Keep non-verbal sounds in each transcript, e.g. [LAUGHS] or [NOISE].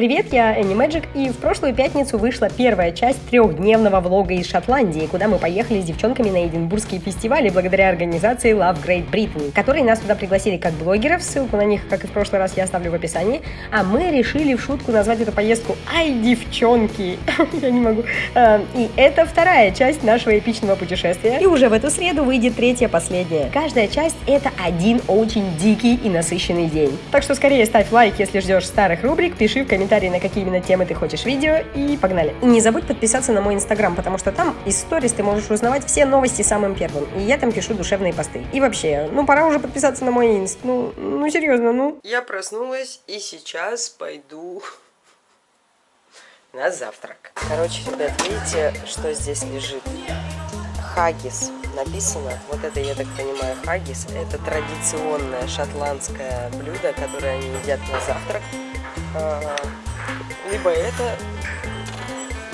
Привет, я Энни Мэджик, и в прошлую пятницу вышла первая часть трехдневного влога из Шотландии, куда мы поехали с девчонками на Эдинбургские фестивали благодаря организации Love Great Britain, которые нас туда пригласили как блогеров, ссылку на них, как и в прошлый раз, я оставлю в описании, а мы решили в шутку назвать эту поездку «Ай, девчонки!» [LAUGHS] Я не могу. А, и это вторая часть нашего эпичного путешествия, и уже в эту среду выйдет третья, последняя. Каждая часть — это один очень дикий и насыщенный день. Так что скорее ставь лайк, если ждешь старых рубрик, пиши в комментариях комментарии, на какие именно темы ты хочешь видео, и погнали. Не забудь подписаться на мой инстаграм, потому что там из сторис ты можешь узнавать все новости самым первым, и я там пишу душевные посты. И вообще, ну пора уже подписаться на мой инст, ну, ну серьезно, ну. Я проснулась и сейчас пойду на завтрак. Короче, ребят, видите, что здесь лежит? Хагис написано. Вот это, я так понимаю, хагис. Это традиционное шотландское блюдо, которое они едят на завтрак. Либо это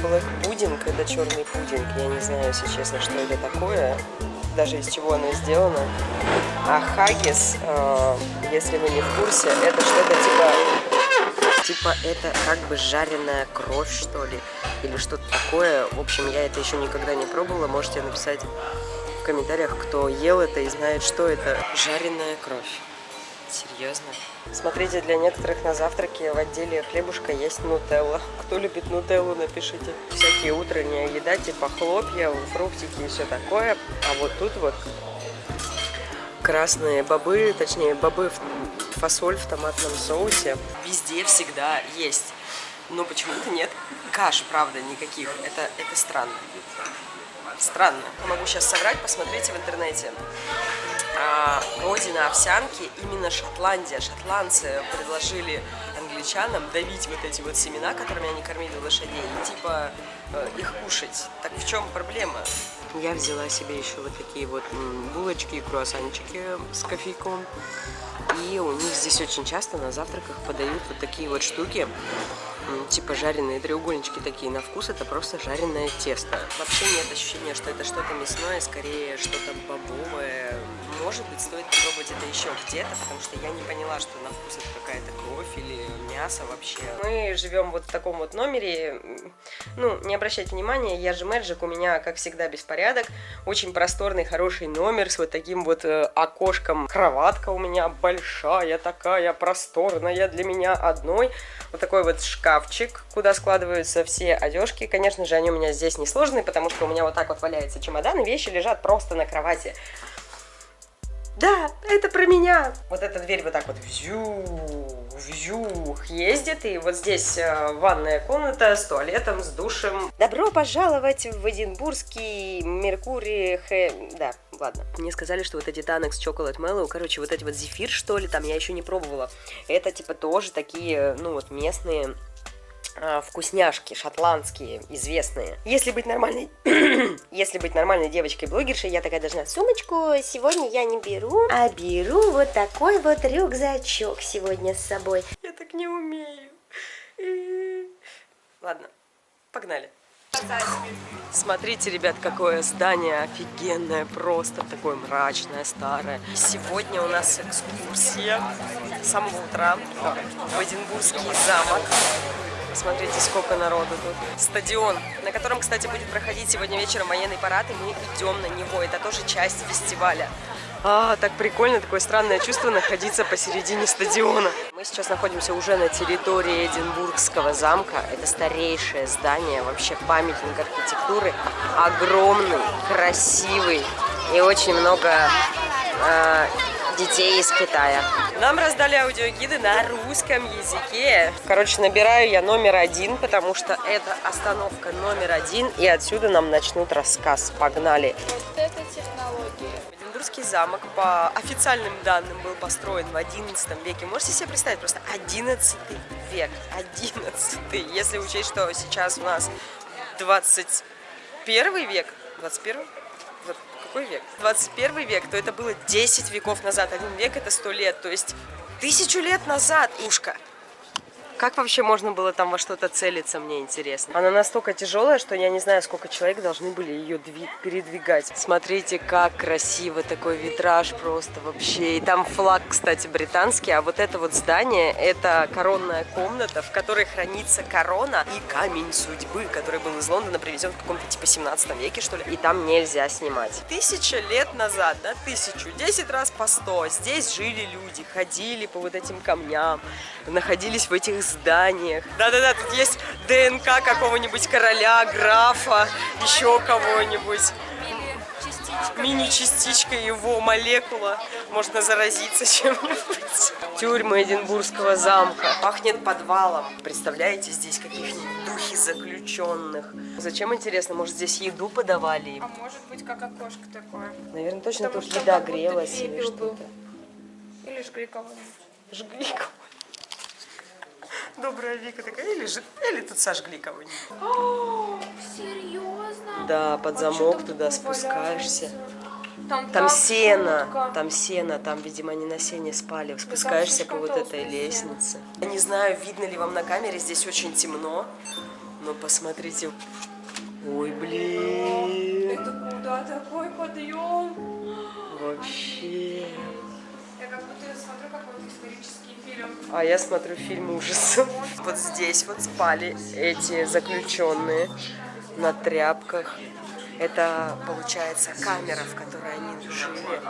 блэк пудинг, это черный пудинг. Я не знаю, если честно, что это такое, даже из чего оно сделано. А хагис, а, если вы не в курсе, это что-то типа... Типа это как бы жареная кровь, что ли, или что-то такое. В общем, я это еще никогда не пробовала. Можете написать в комментариях, кто ел это и знает, что это. Жареная кровь. Серьезно? Смотрите, для некоторых на завтраке в отделе хлебушка есть нутелла. Кто любит нутеллу, напишите. Всякие утренняя еда, типа хлопья, фруктики и все такое. А вот тут вот красные бобы, точнее бобы, фасоль в томатном соусе. Везде всегда есть. Но почему-то нет каш, правда, никаких. Это, это странно. Странно. Могу сейчас соврать, посмотрите в интернете родина овсянки именно Шотландия. Шотландцы предложили англичанам давить вот эти вот семена, которыми они кормили лошадей, и типа э, их кушать. Так в чем проблема? Я взяла себе еще вот такие вот булочки и круассанчики с кофейком. И у них здесь очень часто на завтраках подают вот такие вот штуки, типа жареные треугольнички такие на вкус, это просто жареное тесто. Вообще нет ощущения, что это что-то мясное, скорее что-то бобовое, может быть, стоит попробовать это еще где-то, потому что я не поняла, что на вкус это какая-то кровь или мясо вообще. Мы живем вот в таком вот номере. Ну, не обращайте внимания, я же Мэджик, у меня, как всегда, беспорядок. Очень просторный, хороший номер с вот таким вот э, окошком. Кроватка у меня большая, такая просторная для меня одной. Вот такой вот шкафчик, куда складываются все одежки. Конечно же, они у меня здесь не сложные, потому что у меня вот так вот валяется чемодан, и вещи лежат просто на кровати. Да, это про меня. Вот эта дверь вот так вот вжух, вжух ездит. И вот здесь э, ванная комната с туалетом, с душем. Добро пожаловать в Эдинбургский Меркурий Х... Да, ладно. Мне сказали, что вот эти Танекс Chocolate Mellow, короче, вот эти вот зефир, что ли, там я еще не пробовала. Это типа тоже такие, ну вот местные а, вкусняшки шотландские, известные. Если быть нормальной, [CLEARS THROAT] если быть нормальной девочкой-блогершей, я такая должна, сумочку сегодня я не беру, а беру вот такой вот рюкзачок сегодня с собой. Я так не умею. [CLEARS THROAT] Ладно, погнали. Смотрите, ребят, какое здание офигенное, просто такое мрачное, старое. Сегодня у нас экскурсия с самого утра в Эдинбургский замок. Смотрите, сколько народу тут. Стадион, на котором, кстати, будет проходить сегодня вечером военный парад, и мы идем на него. Это тоже часть фестиваля. А, так прикольно, такое странное чувство находиться посередине стадиона. Мы сейчас находимся уже на территории Эдинбургского замка. Это старейшее здание, вообще памятник архитектуры. Огромный, красивый и очень много э, детей из Китая. Нам раздали аудиогиды на русском языке. Короче, набираю я номер один, потому что это остановка номер один, и отсюда нам начнут рассказ. Погнали. Вот это технология. Эдинбургский замок по официальным данным был построен в 11 веке. Можете себе представить, просто 11 век. 11 Если учесть, что сейчас у нас 21 век. 21 какой век? 21 век, то это было 10 веков назад. Один век это 100 лет, то есть тысячу лет назад. Ушка. Как вообще можно было там во что-то целиться, мне интересно. Она настолько тяжелая, что я не знаю, сколько человек должны были ее передвигать. Смотрите, как красиво такой витраж просто вообще. И там флаг, кстати, британский, а вот это вот здание, это коронная комната, в которой хранится корона и камень судьбы, который был из Лондона привезен в каком-то типа 17 веке, что ли. И там нельзя снимать. Тысяча лет назад, да, тысячу, десять раз по сто. Здесь жили люди, ходили по вот этим камням, находились в этих зданиях. Да-да-да, тут есть ДНК какого-нибудь короля, графа, еще кого-нибудь. Мини-частичка его молекула. Можно заразиться чем-нибудь. Тюрьма Эдинбургского замка. Пахнет подвалом. Представляете, здесь каких-нибудь духи заключенных. Зачем, интересно, может здесь еду подавали им? А может быть, как окошко такое. Наверное, точно Потому тут еда грелась или что-то. Или жгли кого-нибудь. Жгли кого Добрая Вика такая, или, ж... или тут сожгли кого-нибудь. Серьезно? Да, под А замок там туда спускаешься. Там, Там сено, жутко. там сено, там, видимо, они на сене спали. Спускаешься по вот этой лестнице. Я не знаю, видно ли вам на камере, здесь очень темно. Но посмотрите. Ой, блин. Это куда такой подъем? Вообще. Я как будто смотрю какой-то исторический фильм. А я смотрю фильм ужасов. [LAUGHS] Вот здесь вот спали эти заключенные на тряпках. Это, получается, камера, в которой они жили.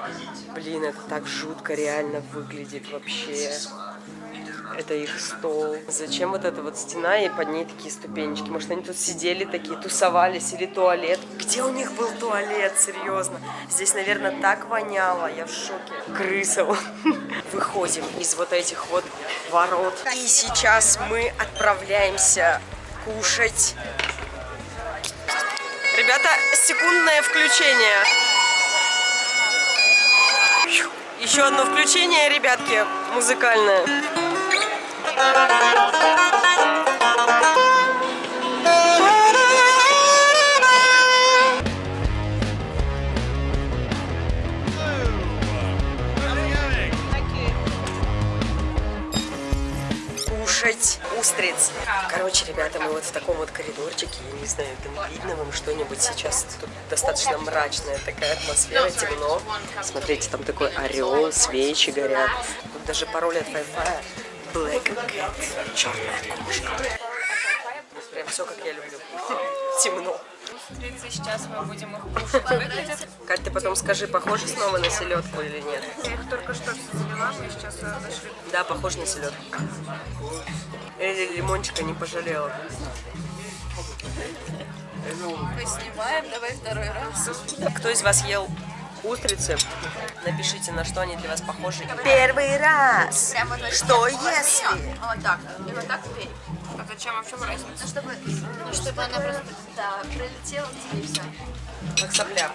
Блин, это так жутко реально выглядит вообще. Это их стол. Зачем вот эта вот стена и под ней такие ступенечки? Может, они тут сидели такие, тусовались или туалет? Где у них был туалет, серьезно? Здесь, наверное, так воняло, я в шоке. Крыса. [LAUGHS] Выходим из вот этих вот ворот. И сейчас мы отправляемся кушать. Ребята, секундное включение. Еще одно включение, ребятки, музыкальное. Кушать устриц. Короче, ребята, мы вот в таком вот коридорчике, я не знаю, там видно вам что-нибудь сейчас. Тут достаточно мрачная такая атмосфера, темно. Смотрите, там такой орел, свечи горят. Тут даже пароль от Wi-Fi. Black Cat, черная кошка. Прям все, как я люблю. [LAUGHS] Темно. Устрицы, сейчас мы будем их кушать. Кать, ты потом скажи, похоже снова на селедку или нет? Я их только что завела, мы сейчас зашли. Да, похож на селедку. Или лимончика не пожалела. Мы снимаем, давай второй раз. Кто из вас ел устрицы? Напишите, на что они для вас похожи. Первый раз! Что если? Вот так. И вот так вверх. Зачем? А в чем разница? Ну, чтобы, ну, чтобы она просто, да, прилетела к тебе и все. Как сопля.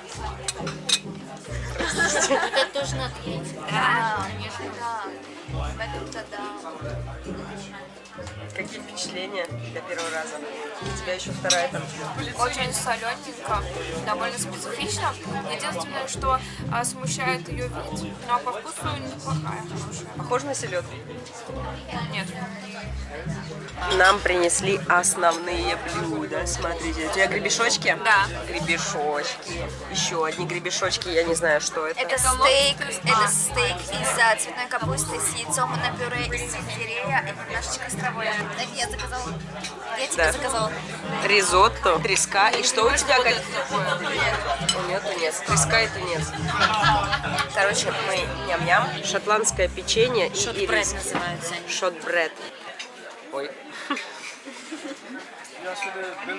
[LAUGHS] Это тоже надо есть. Да, конечно. Да. В этом-то да. Какие впечатления для первого раза? У тебя еще вторая там. Очень солененько, довольно специфично. Единственное, что а, смущает ее вид, но по вкусу неплохая, хорошая. Похоже на селедку? Нет. Нам принесли основные блюда. Смотрите, у тебя гребешочки? Да. Гребешочки. Еще одни гребешочки, я не знаю, что это. Это стейк, это стейк из а, цветной капусты с яйцом на пюре из сельдерея и немножечко с травой. Это я заказала. Я тебе Да. заказала. Ризотто, треска. И что у тебя? Как... У нее тунец. Треска и тунец. Короче, мы ням-ням. Шотландское печенье и ирис. называется. Шотбред. Ой.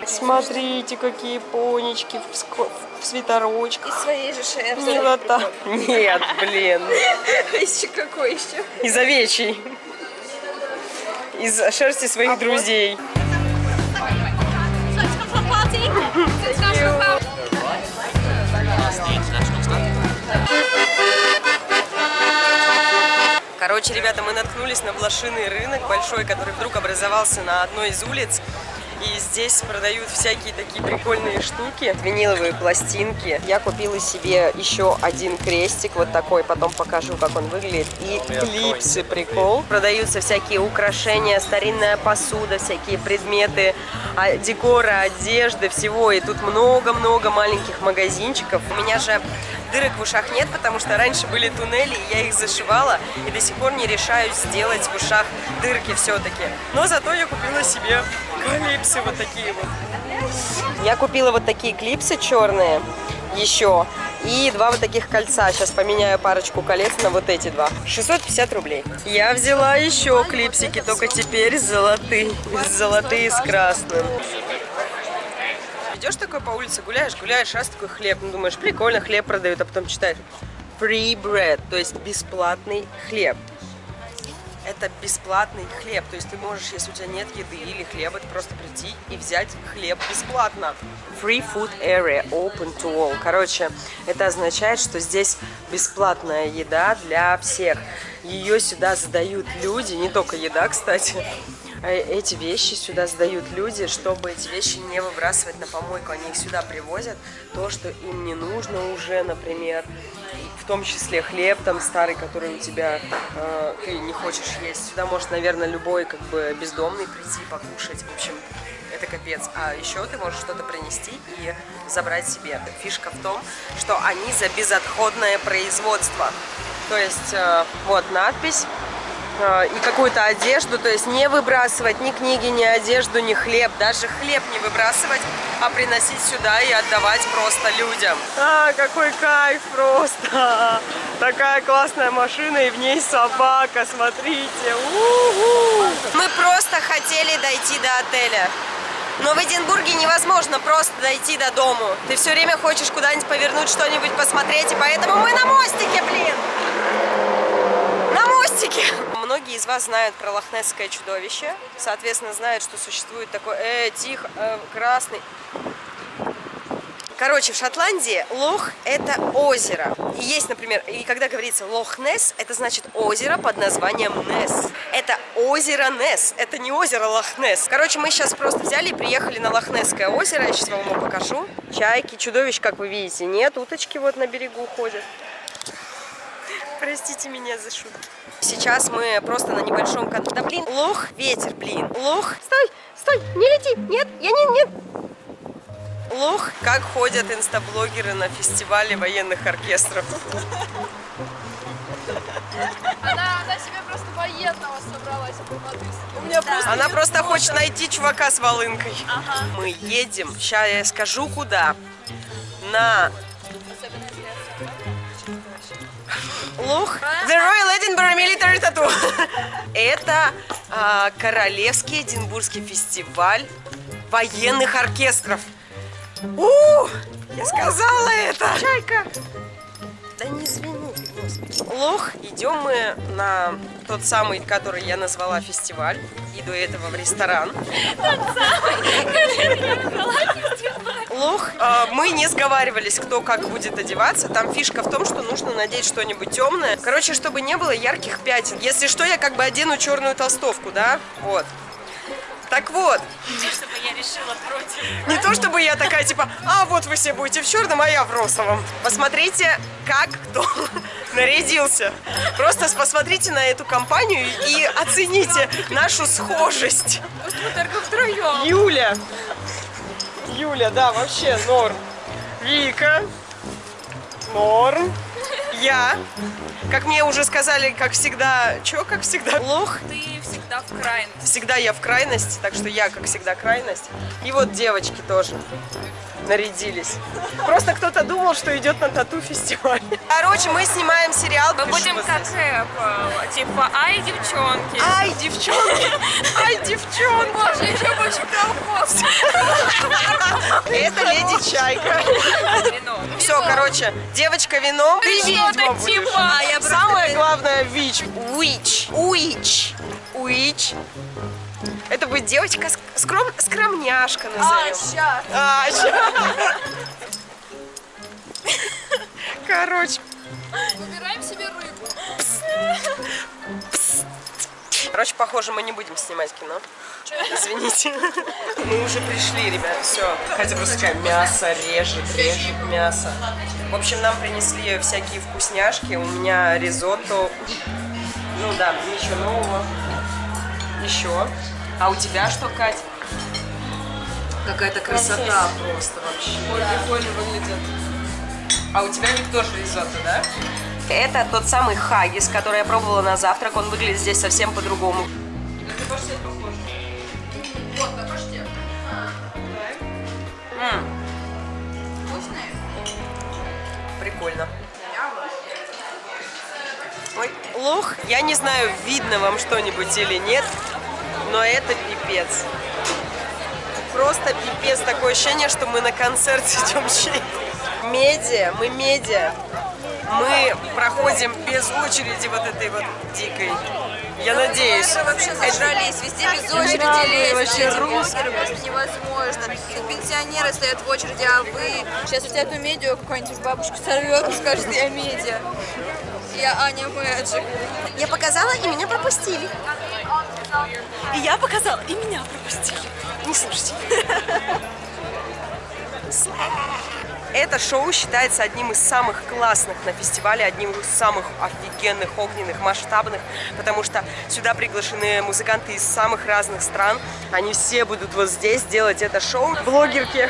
Смотрите, какие понечки в, ско- в свитерочках. Своей же шерсти. Милота. Нет, блин. Еще какой еще? Из овечьей. Из шерсти своих друзей. Короче, ребята, мы наткнулись на блошиный рынок большой, который вдруг образовался на одной из улиц. И здесь продают всякие такие прикольные штуки, виниловые пластинки. Я купила себе еще один крестик, вот такой, потом покажу, как он выглядит. И клипсы, прикол. Продаются всякие украшения, старинная посуда, всякие предметы а, декора, одежды, всего. И тут много-много маленьких магазинчиков. У меня же дырок в ушах нет, потому что раньше были туннели, и я их зашивала, и до сих пор не решаюсь сделать в ушах дырки все-таки. Но зато я купила себе клипсы вот такие вот. Я купила вот такие клипсы черные еще. И два вот таких кольца. Сейчас поменяю парочку колец на вот эти два. 650 рублей. Я взяла еще клипсики, только теперь золотые. Золотые с красным. Идешь такой по улице, гуляешь, гуляешь, раз такой хлеб. Ну, думаешь, прикольно, хлеб продают, а потом читаешь. Free bread, то есть бесплатный хлеб это бесплатный хлеб. То есть ты можешь, если у тебя нет еды или хлеба, ты просто прийти и взять хлеб бесплатно. Free food area, open to all. Короче, это означает, что здесь бесплатная еда для всех. Ее сюда сдают люди, не только еда, кстати, эти вещи сюда сдают люди, чтобы эти вещи не выбрасывать на помойку. Они их сюда привозят, то, что им не нужно уже, например, в том числе хлеб там старый, который у тебя э, ты не хочешь есть. Сюда может, наверное, любой как бы бездомный прийти покушать. В общем, это капец. А еще ты можешь что-то принести и забрать себе. Фишка в том, что они за безотходное производство. То есть, э, вот надпись Э, и какую-то одежду, то есть не выбрасывать ни книги, ни одежду, ни хлеб, даже хлеб не выбрасывать, а приносить сюда и отдавать просто людям. А, какой кайф просто! Такая классная машина и в ней собака, смотрите! У -у -у. Мы просто хотели дойти до отеля. Но в Эдинбурге невозможно просто дойти до дому. Ты все время хочешь куда-нибудь повернуть, что-нибудь посмотреть, и поэтому мы на мостике, блин! На мостике! Многие из вас знают про лохнесское чудовище, соответственно, знают, что существует такой, э, тихо, э, красный. Короче, в Шотландии лох – это озеро. И есть, например, и когда говорится лох-несс, это значит озеро под названием Несс. Это озеро Несс, это не озеро Лох-Несс. Короче, мы сейчас просто взяли и приехали на Лохнесское озеро. Я сейчас вам его покажу. Чайки, чудовищ, как вы видите, нет. Уточки вот на берегу ходят. Простите меня за шутку. Сейчас мы просто на небольшом... Да блин, лох, ветер, блин. Лох, стой, стой, не лети, нет, я не, нет. Лох, как ходят инстаблогеры на фестивале военных оркестров. Она, она себе просто военного собралась У меня просто она просто хочет найти чувака с волынкой. Ага. Мы едем, сейчас я скажу куда. На Лух. The Royal Edinburgh Military Tattoo. [LAUGHS] Это а, Королевский Эдинбургский фестиваль военных оркестров. У, я сказала это. Чайка. Лох, идем мы на тот самый, который я назвала фестиваль. И до этого в ресторан. Тот самый, который я назвала фестиваль. Лох. А, мы не сговаривались, кто как будет одеваться. Там фишка в том, что нужно надеть что-нибудь темное. Короче, чтобы не было ярких пятен. Если что, я как бы одену черную толстовку, да? Вот. Так вот. Не то, чтобы я решила против. Не то, чтобы я такая, типа, а вот вы все будете в черном, а я в розовом. Посмотрите, как кто [LAUGHS] нарядился. Просто посмотрите на эту компанию и оцените нашу схожесть. Мы только втроем. Юля. Юля, да, вообще норм. Вика. Норм. Я. Как мне уже сказали, как всегда, чё, как всегда, лох. Ты всегда в крайности. Всегда я в крайности, так что я, как всегда, крайность. И вот девочки тоже нарядились. Просто кто-то думал, что идет на тату-фестиваль. Короче, мы снимаем сериал. Мы будем как рэп, типа «Ай, девчонки». Ай, девчонки! Ай, девчонки! Боже, еще больше колхоз. Это леди Чайка. Все, короче, девочка вино. Ты ведьма будешь. Типа. Самое главное, вич. Witch. Witch. Witch. Это будет девочка скром... скромняшка назовем. А, сейчас. А, сейчас. Короче. Выбираем себе рыбу. Короче, похоже, мы не будем снимать кино. Извините. Мы уже пришли, ребят, все. Катя просто такая, мясо режет, режет мясо. В общем, нам принесли всякие вкусняшки. У меня ризотто. Ну да, ничего нового. Еще. А у тебя что, Кать? Какая-то красота просто вообще. Ой, прикольно выглядит. А у тебя них тоже ризотто, да? Это тот самый хагис, который я пробовала на завтрак. Он выглядит здесь совсем по-другому. Это паштет похож. Вот, на паштет. М, Вкусный? Прикольно. Ой, лох, я не знаю, видно вам что-нибудь или нет, но это пипец. Просто пипец. Такое ощущение, что мы на концерт [LAUGHS] идем чей. Медиа, мы медиа. Мы проходим без очереди вот этой вот дикой. Я надеюсь. вообще Это- зажрались, везде без очереди лезть. вообще русские. блогеры, просто невозможно. Тут пенсионеры стоят в очереди, а вы... Сейчас взять эту медиа какая-нибудь бабушка сорвет и скажет, я медиа. Я Аня Мэджик. Я показала, и меня пропустили. И я показала, и меня пропустили. Не слушайте. Это шоу считается одним из самых классных на фестивале, одним из самых офигенных, огненных, масштабных, потому что сюда приглашены музыканты из самых разных стран. Они все будут вот здесь делать это шоу. Блогерки,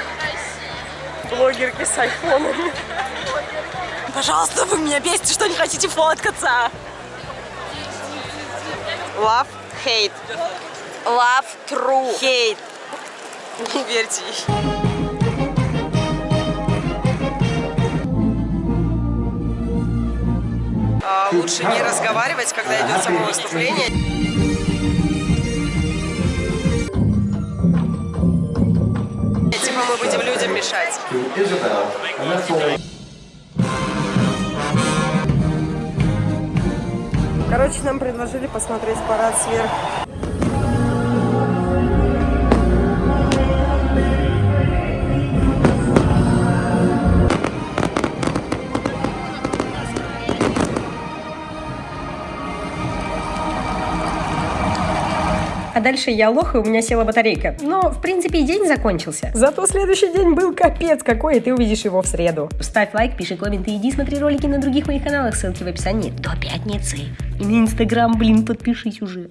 блогерки с айфонами. Пожалуйста, вы меня бесите, что не хотите фоткаться. Love, hate. Love true. Хейт. Не верьте ей. А, лучше не разговаривать, когда идет само выступление. Типа мы будем людям мешать. Короче, нам предложили посмотреть парад сверх. А дальше я лох, и у меня села батарейка. Но, в принципе, и день закончился. Зато следующий день был капец какой, и ты увидишь его в среду. Ставь лайк, пиши комменты, иди смотри ролики на других моих каналах, ссылки в описании. До пятницы. И на инстаграм, блин, подпишись уже.